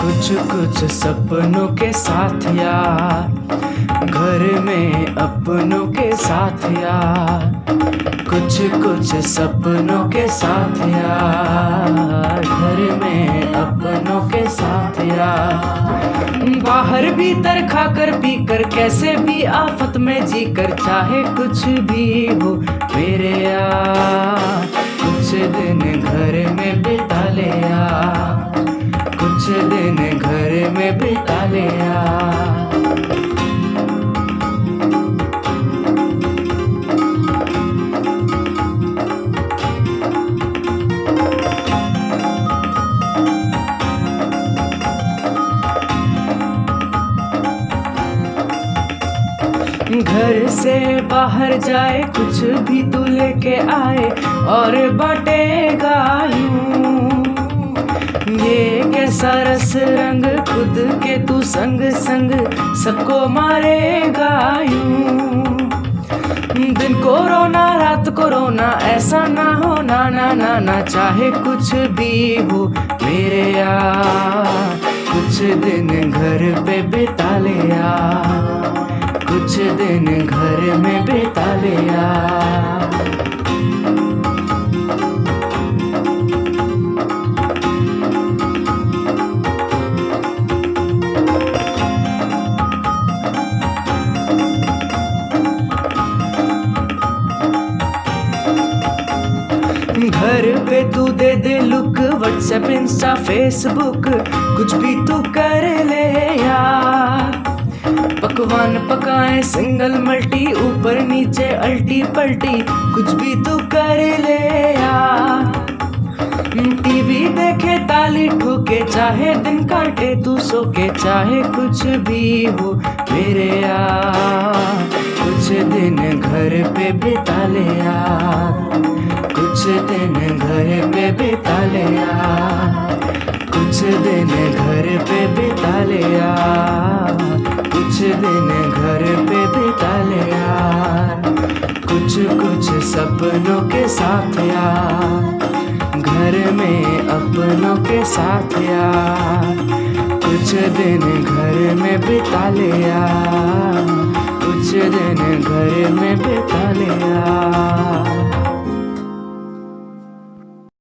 कुछ कुछ सपनों के साथ यार। घर में अपनों के साथ यार। कुछ कुछ सपनों के साथ यार। घर में अपनों के साथ यार। बाहर भी भीतर खाकर पीकर कैसे भी आफत में जीकर चाहे कुछ भी हो मेरे यार। लिया घर से बाहर जाए कुछ भी तू लेके आए और बांटेगा यूँ। ये कैसा रस रंग खुद के तू संग संग सबको मारेगा यूँ। दिन को रोना, रात को रोना, ऐसा ना हो, ना ना ना ना, चाहे कुछ भी हो मेरे यार। कुछ दिन घर पे बिता ले यार। कुछ दिन घर में बिता ले यार। तू दे दे लुक व्हाट्सएप इंस्टा फेसबुक कुछ भी तू कर ले यार। पकवान पकाए सिंगल मल्टी ऊपर नीचे अल्टी पल्टी, कुछ भी तू कर ले यार। टीवी देखे, ताली ठोके, चाहे दिन काटे, तू सो के चाहे कुछ भी हो मेरे यार। कुछ दिन घर पे बिता ले यार। दिन घर पे बिता ले यार कुछ दिन घर पे बिता ले यार कुछ दिन घर पे बिता ले यार कुछ कुछ सपनों के साथ यार घर में अपनों के साथ यार कुछ दिन घर में बिता ले यार कुछ दिन घर में बिता ले यार